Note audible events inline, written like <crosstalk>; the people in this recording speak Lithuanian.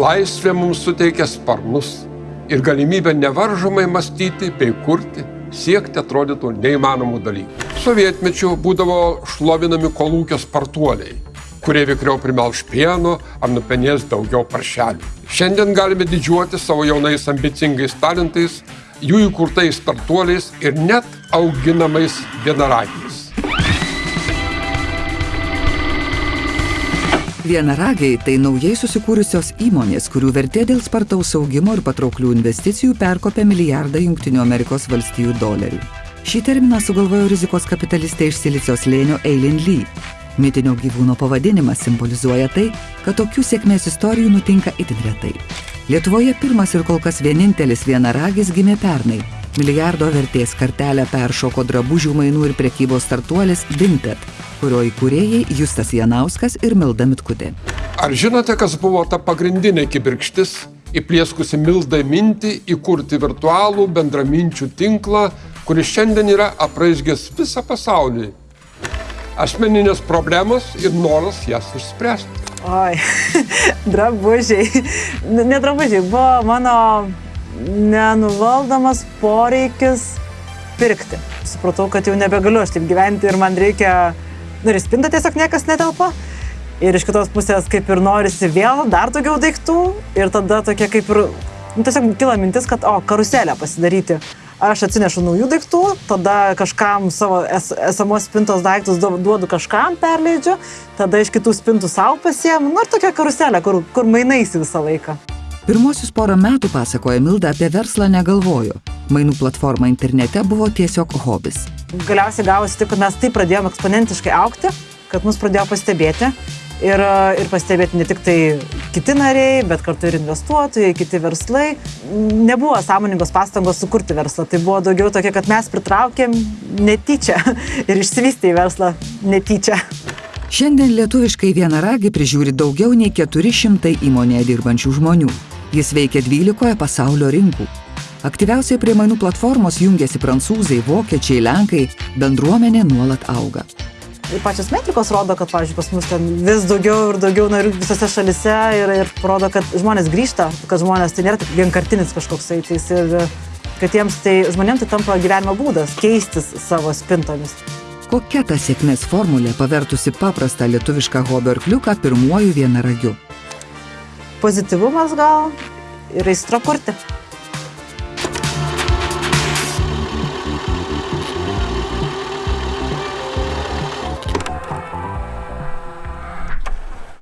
laisvė mums suteikia sparnus ir galimybę nevaržomai mąstyti bei kurti, siekti atrodytų neįmanomų dalykų. Sovietmečiu būdavo šlovinami kolūkio spartuoliai, kurie vikriau primelš pieno ar nupenės daugiau paršelių. Šiandien galime didžiuoti savo jaunais ambicingais talentais, jų įkurtais startuoliais ir net auginamais vienaragiais. Vienaragiai tai naujai susikūrusios įmonės, kurių vertė dėl spartaus augimo ir patrauklių investicijų perkopė milijardą Junktinių Amerikos valstijų dolerių. Šį terminą sugalvojo rizikos kapitalistė iš Silicijos lėnio Eilin Lee. Mitinio gyvūno pavadinimas simbolizuoja tai, kad tokių sėkmės istorijų nutinka itin retai. Lietuvoje pirmas ir kol kas vienintelis vienaragis gimė pernai. Milijardo vertės kartelę peršoko drabužių mainų ir prekybos startuolis Vinted, kurio įkūrėjai Justas Janauskas ir Milda Mitkutė. Ar žinote, kas buvo ta pagrindinė kibirkštis, įplieskusi Mildai mintį įkurti virtualų bendraminčių tinklą, kuris šiandien yra apraizgęs visą pasaulį? Asmeninės problemos ir noras jas išspręsti. Oi, <laughs> drabužiai. Ne drabužiai, buvo mano nenuvaldomas poreikis pirkti. Supratau, kad jau nebegaliu aš taip gyventi ir man reikia, nu ir į spintą tiesiog niekas netelpa. Ir iš kitos pusės kaip ir norisi vėl dar daugiau daiktų ir tada tokia kaip ir, nu tiesiog kila mintis, kad, o, karuselę pasidaryti. Aš atsinešu naujų daiktų, tada kažkam savo es, esamos spintos daiktus duodu kažkam, perleidžiu, tada iš kitų spintų savo pasiemu, nu ir tokia karuselė, kur, kur mainaisi visą laiką. Pirmosius porą metų, pasakoja Milda, apie verslą negalvojo. Mainų platforma internete buvo tiesiog hobis. Galiausiai gavosi taip, kad mes taip pradėjome eksponentiškai aukti, kad mus pradėjo pastebėti. Ir, ir pastebėti ne tik tai kiti nariai, bet kartu ir investuotojai, kiti verslai. Nebuvo sąmoningos pastangos sukurti verslą. Tai buvo daugiau tokia, kad mes pritraukėm netyčia <laughs> ir išsivystė į verslą netyčia. Šiandien lietuviškai vienaragį prižiūri daugiau nei 400 įmonėje dirbančių žmonių. Jis veikia 12 pasaulio rinkų. Aktyviausiai prie mainų platformos jungiasi prancūzai, vokiečiai, lenkai, bendruomenė nuolat auga. Ir pačios metrikos rodo, kad, pavyzdžiui, pas mus ten vis daugiau ir daugiau narių visose šalise ir, ir rodo, kad žmonės grįžta, kad žmonės tai nėra tik vienkartinis kažkoks eitis ir kad jiems tai žmonėms tai tampa gyvenimo būdas keistis savo spintomis. Kokia ta sėkmės formulė pavertusi paprastą lietuvišką hobio arkliuką pirmuoju vienaragiu? Pozityvumas gal ir aistra kurti.